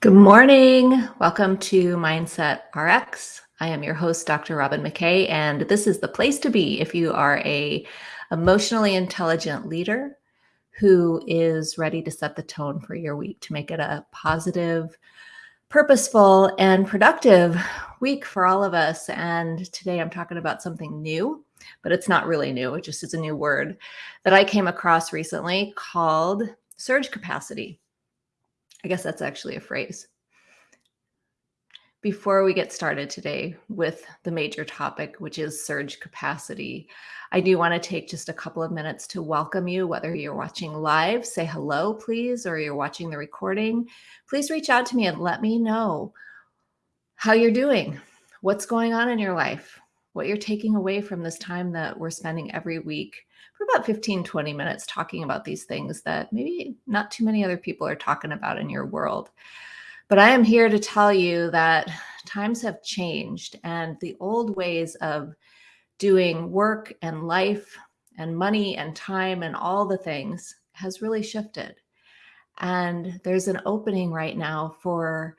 Good morning. Welcome to Mindset RX. I am your host, Dr. Robin McKay, and this is the place to be if you are a emotionally intelligent leader who is ready to set the tone for your week to make it a positive, purposeful, and productive week for all of us. And today I'm talking about something new, but it's not really new. It just is a new word that I came across recently called surge capacity. I guess that's actually a phrase. Before we get started today with the major topic, which is surge capacity, I do want to take just a couple of minutes to welcome you, whether you're watching live, say hello, please, or you're watching the recording. Please reach out to me and let me know how you're doing, what's going on in your life, what you're taking away from this time that we're spending every week for about 15, 20 minutes talking about these things that maybe not too many other people are talking about in your world. But I am here to tell you that times have changed and the old ways of doing work and life and money and time and all the things has really shifted. And there's an opening right now for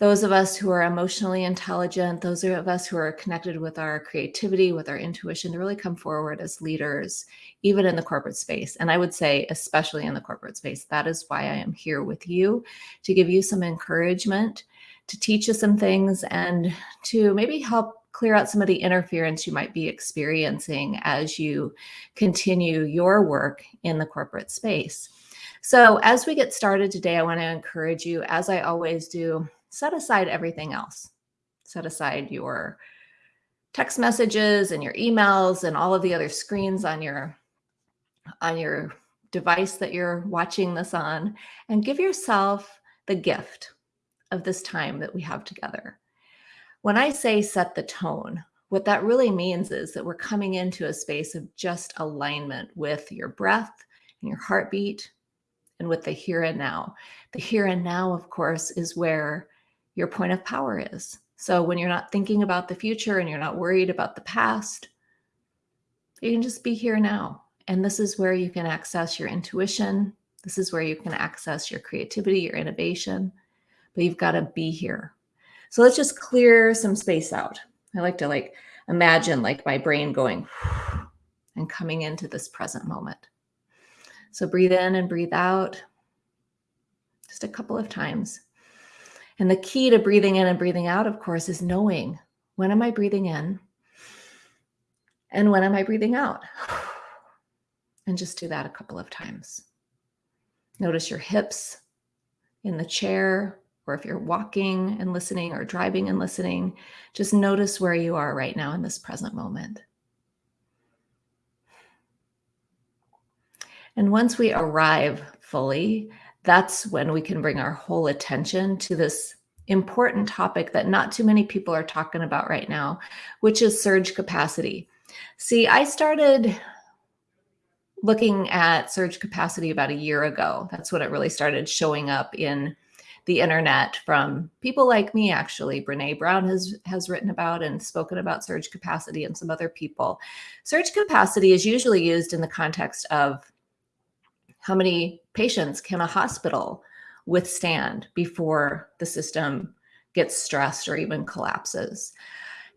those of us who are emotionally intelligent, those of us who are connected with our creativity, with our intuition, to really come forward as leaders, even in the corporate space. And I would say, especially in the corporate space, that is why I am here with you to give you some encouragement, to teach you some things, and to maybe help clear out some of the interference you might be experiencing as you continue your work in the corporate space. So, as we get started today, I want to encourage you, as I always do, set aside everything else. Set aside your text messages and your emails and all of the other screens on your on your device that you're watching this on and give yourself the gift of this time that we have together. When I say set the tone, what that really means is that we're coming into a space of just alignment with your breath and your heartbeat and with the here and now. The here and now, of course, is where your point of power is. So when you're not thinking about the future and you're not worried about the past, you can just be here now. And this is where you can access your intuition. This is where you can access your creativity, your innovation, but you've got to be here. So let's just clear some space out. I like to like imagine like my brain going and coming into this present moment. So breathe in and breathe out just a couple of times. And the key to breathing in and breathing out, of course, is knowing when am I breathing in and when am I breathing out? And just do that a couple of times. Notice your hips in the chair, or if you're walking and listening or driving and listening, just notice where you are right now in this present moment. And once we arrive fully that's when we can bring our whole attention to this important topic that not too many people are talking about right now, which is surge capacity. See, I started looking at surge capacity about a year ago. That's when it really started showing up in the internet from people like me actually Brené Brown has has written about and spoken about surge capacity and some other people surge capacity is usually used in the context of how many patients can a hospital withstand before the system gets stressed or even collapses?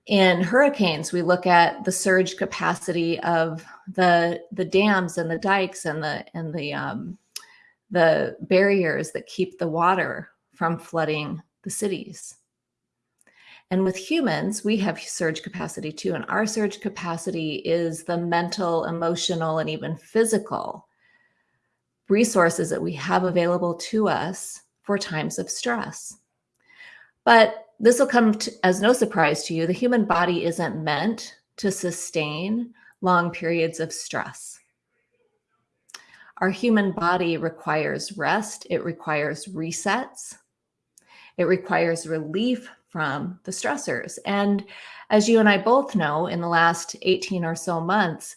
In hurricanes, we look at the surge capacity of the the dams and the dikes and the and the um, the barriers that keep the water from flooding the cities. And with humans, we have surge capacity too. And our surge capacity is the mental, emotional, and even physical resources that we have available to us for times of stress. But this will come to, as no surprise to you. The human body isn't meant to sustain long periods of stress. Our human body requires rest, it requires resets, it requires relief from the stressors. And as you and I both know, in the last 18 or so months,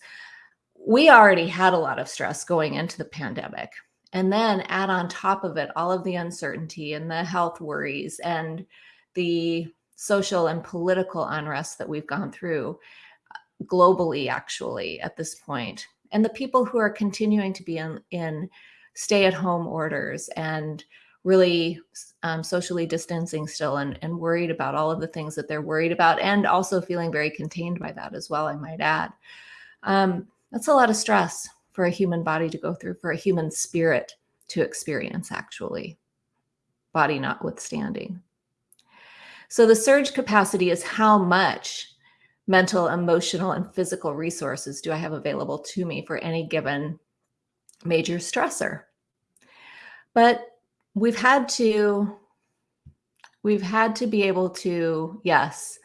we already had a lot of stress going into the pandemic. And then add on top of it all of the uncertainty and the health worries and the social and political unrest that we've gone through uh, globally, actually, at this point. And the people who are continuing to be in, in stay at home orders and really um, socially distancing still and, and worried about all of the things that they're worried about and also feeling very contained by that as well, I might add. Um, that's a lot of stress for a human body to go through, for a human spirit to experience, actually, body notwithstanding. So the surge capacity is how much mental, emotional, and physical resources do I have available to me for any given major stressor. But we've had to, we've had to be able to, yes,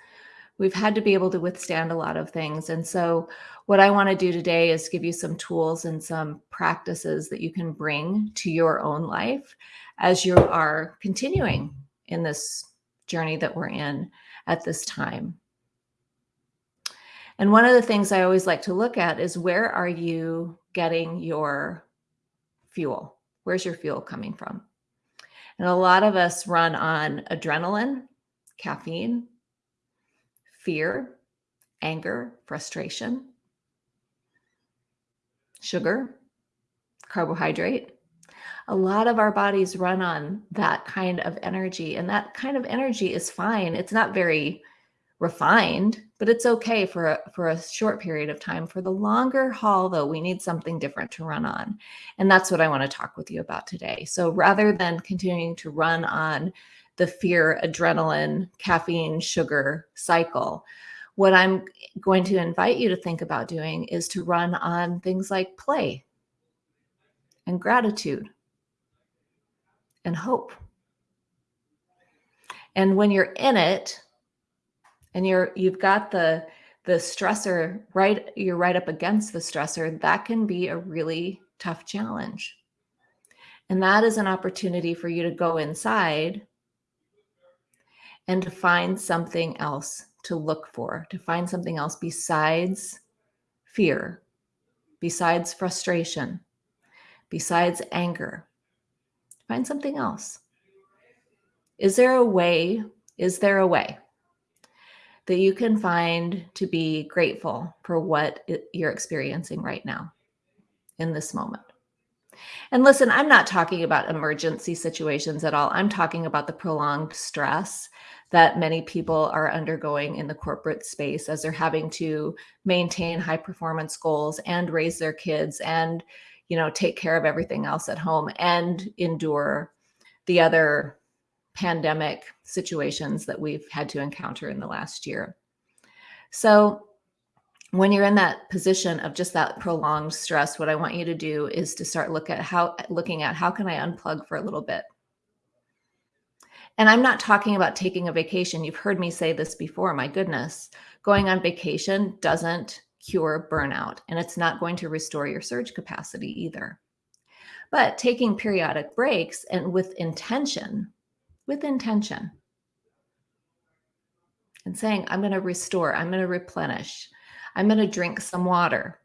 we've had to be able to withstand a lot of things. And so what I want to do today is give you some tools and some practices that you can bring to your own life as you are continuing in this journey that we're in at this time. And one of the things I always like to look at is where are you getting your fuel? Where's your fuel coming from? And a lot of us run on adrenaline, caffeine, fear, anger, frustration, sugar, carbohydrate. A lot of our bodies run on that kind of energy, and that kind of energy is fine. It's not very refined, but it's okay for a, for a short period of time. For the longer haul, though, we need something different to run on. And that's what I want to talk with you about today. So rather than continuing to run on the fear, adrenaline, caffeine, sugar cycle, what I'm going to invite you to think about doing is to run on things like play and gratitude and hope. And when you're in it, and you're you've got the the stressor right you're right up against the stressor that can be a really tough challenge. And that is an opportunity for you to go inside and to find something else to look for to find something else besides fear besides frustration besides anger. Find something else. Is there a way is there a way that you can find to be grateful for what you're experiencing right now in this moment. And listen, I'm not talking about emergency situations at all. I'm talking about the prolonged stress that many people are undergoing in the corporate space as they're having to maintain high performance goals and raise their kids and you know take care of everything else at home and endure the other pandemic situations that we've had to encounter in the last year. So when you're in that position of just that prolonged stress, what I want you to do is to start look at how looking at how can I unplug for a little bit. And I'm not talking about taking a vacation. You've heard me say this before. My goodness, going on vacation doesn't cure burnout and it's not going to restore your surge capacity either. But taking periodic breaks and with intention with intention and saying, I'm going to restore, I'm going to replenish, I'm going to drink some water.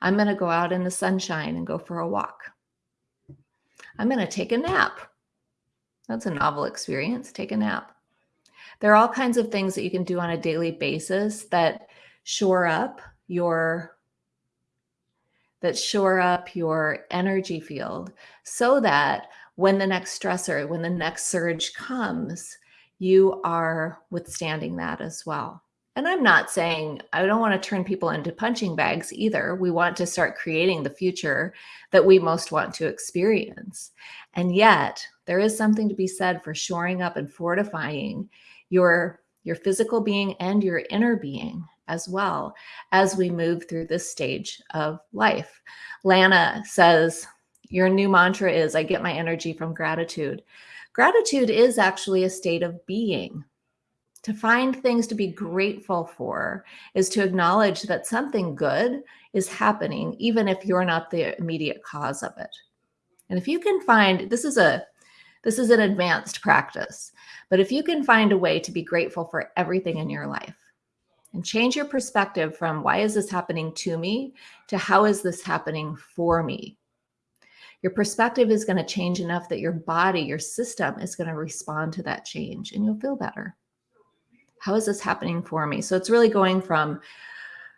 I'm going to go out in the sunshine and go for a walk. I'm going to take a nap. That's a novel experience. Take a nap. There are all kinds of things that you can do on a daily basis that shore up your that shore up your energy field so that when the next stressor, when the next surge comes, you are withstanding that as well. And I'm not saying I don't want to turn people into punching bags either. We want to start creating the future that we most want to experience. And yet, there is something to be said for shoring up and fortifying your your physical being and your inner being as well as we move through this stage of life. Lana says, your new mantra is I get my energy from gratitude. Gratitude is actually a state of being. To find things to be grateful for is to acknowledge that something good is happening, even if you're not the immediate cause of it. And if you can find this is a this is an advanced practice, but if you can find a way to be grateful for everything in your life and change your perspective from why is this happening to me to how is this happening for me? Your perspective is going to change enough that your body, your system is going to respond to that change and you'll feel better. How is this happening for me? So it's really going from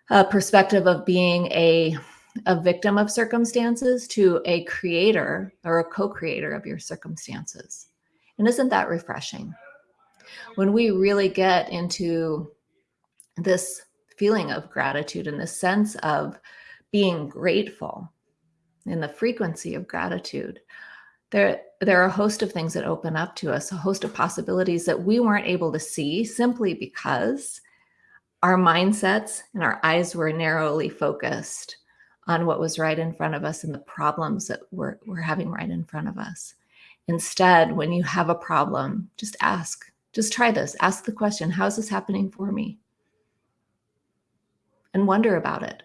a perspective of being a a victim of circumstances to a creator or a co-creator of your circumstances. And isn't that refreshing? When we really get into this feeling of gratitude and the sense of being grateful in the frequency of gratitude, there, there are a host of things that open up to us, a host of possibilities that we weren't able to see simply because our mindsets and our eyes were narrowly focused on what was right in front of us and the problems that we're, we're having right in front of us. Instead, when you have a problem, just ask, just try this. Ask the question, how is this happening for me? And wonder about it.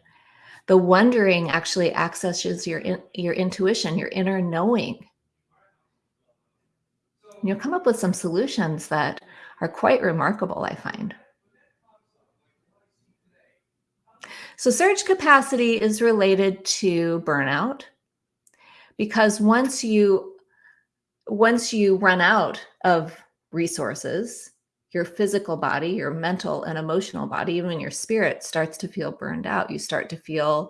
The wondering actually accesses your, your intuition, your inner knowing. You'll come up with some solutions that are quite remarkable, I find. So surge capacity is related to burnout because once you once you run out of resources, your physical body, your mental and emotional body, even your spirit starts to feel burned out. You start to feel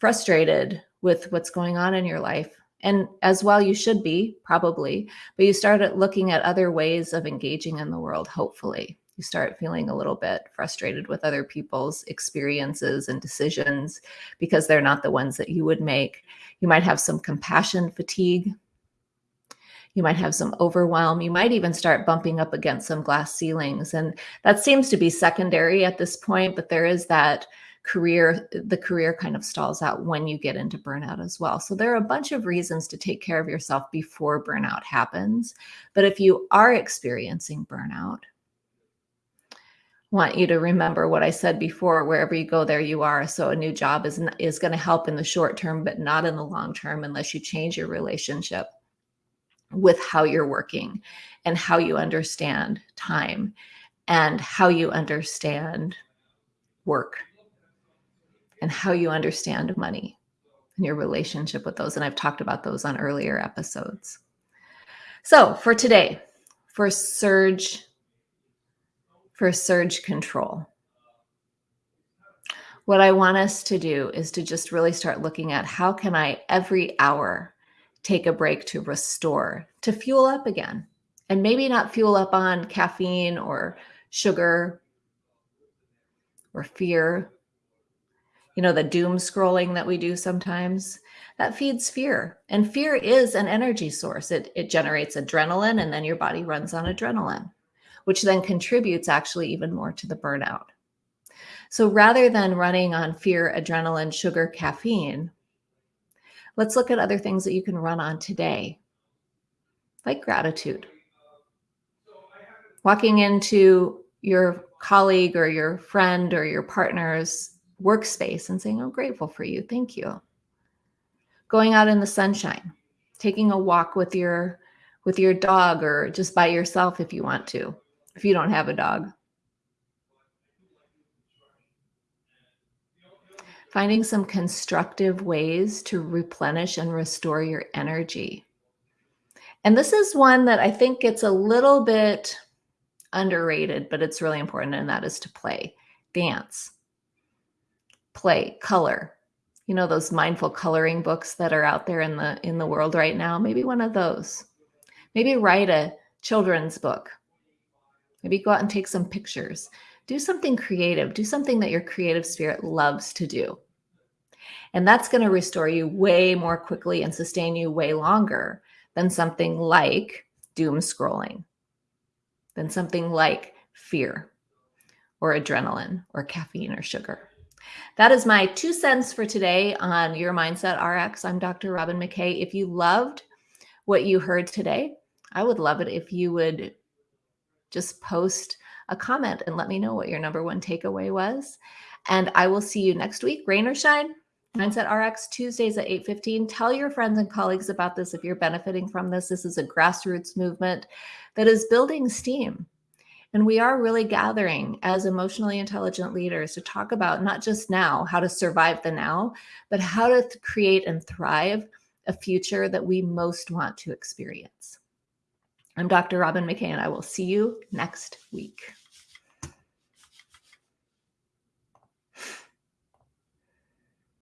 frustrated with what's going on in your life. And as well, you should be probably, but you start looking at other ways of engaging in the world, hopefully you start feeling a little bit frustrated with other people's experiences and decisions because they're not the ones that you would make. You might have some compassion fatigue. You might have some overwhelm. You might even start bumping up against some glass ceilings. And that seems to be secondary at this point, but there is that career, the career kind of stalls out when you get into burnout as well. So there are a bunch of reasons to take care of yourself before burnout happens. But if you are experiencing burnout, want you to remember what I said before, wherever you go, there you are. So a new job is, is going to help in the short term, but not in the long term unless you change your relationship with how you're working and how you understand time and how you understand work and how you understand money and your relationship with those. And I've talked about those on earlier episodes. So for today, for Surge for surge control. What I want us to do is to just really start looking at how can I every hour take a break to restore, to fuel up again. And maybe not fuel up on caffeine or sugar or fear. You know, the doom scrolling that we do sometimes, that feeds fear. And fear is an energy source. It, it generates adrenaline and then your body runs on adrenaline which then contributes actually even more to the burnout. So rather than running on fear, adrenaline, sugar, caffeine, let's look at other things that you can run on today, like gratitude. Walking into your colleague or your friend or your partner's workspace and saying, I'm grateful for you. Thank you. Going out in the sunshine, taking a walk with your with your dog or just by yourself if you want to if you don't have a dog. Finding some constructive ways to replenish and restore your energy. And this is one that I think gets a little bit underrated, but it's really important, and that is to play, dance, play, color. You know those mindful coloring books that are out there in the in the world right now? Maybe one of those. Maybe write a children's book Maybe go out and take some pictures. Do something creative. Do something that your creative spirit loves to do. And that's going to restore you way more quickly and sustain you way longer than something like doom scrolling, than something like fear or adrenaline or caffeine or sugar. That is my two cents for today on Your Mindset RX. I'm Dr. Robin McKay. If you loved what you heard today, I would love it if you would just post a comment and let me know what your number one takeaway was. And I will see you next week, rain or shine. Mindset RX Tuesdays at 8:15. Tell your friends and colleagues about this if you're benefiting from this. This is a grassroots movement that is building steam. And we are really gathering as emotionally intelligent leaders to talk about not just now, how to survive the now, but how to create and thrive a future that we most want to experience. I'm Dr. Robin McKay, and I will see you next week.